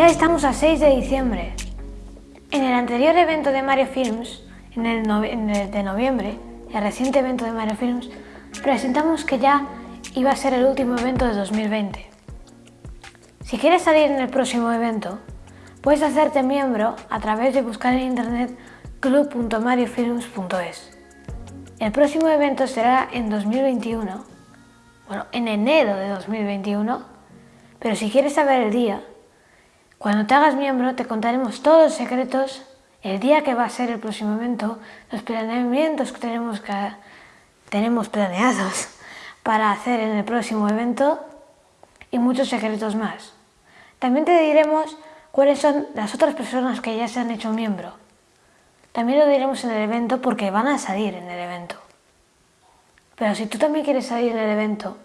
Ya estamos a 6 de diciembre. En el anterior evento de Mario Films, en el, en el, de noviembre, el reciente evento de Mario Films, presentamos que ya iba a ser el último evento de 2020. Si quieres salir en el próximo evento, puedes hacerte miembro a través de buscar en internet club.mariofilms.es. El próximo evento será en 2021, bueno, en enero de 2021, pero si quieres saber el día, cuando te hagas miembro te contaremos todos los secretos, el día que va a ser el próximo evento, los planeamientos que tenemos, que, tenemos planeados para hacer en el próximo evento y muchos secretos más. También te diremos cuáles son las otras personas que ya se han hecho miembro. También lo diremos en el evento porque van a salir en el evento. Pero si tú también quieres salir en el evento,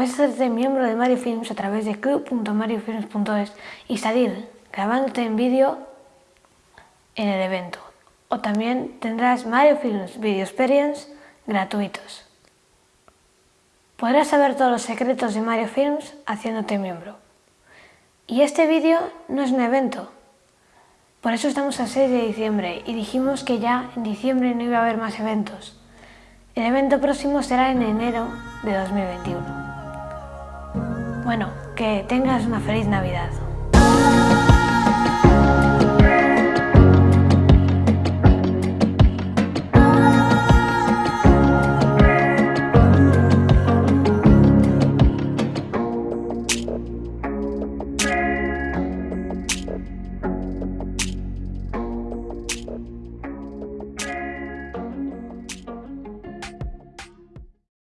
Puedes hacerte miembro de Mario Films a través de club.mariofilms.es y salir grabándote en vídeo en el evento. O también tendrás Mario Films Video Experience gratuitos. Podrás saber todos los secretos de Mario Films haciéndote miembro. Y este vídeo no es un evento. Por eso estamos a 6 de diciembre y dijimos que ya en diciembre no iba a haber más eventos. El evento próximo será en enero de 2021. Bueno, que tengas una feliz Navidad.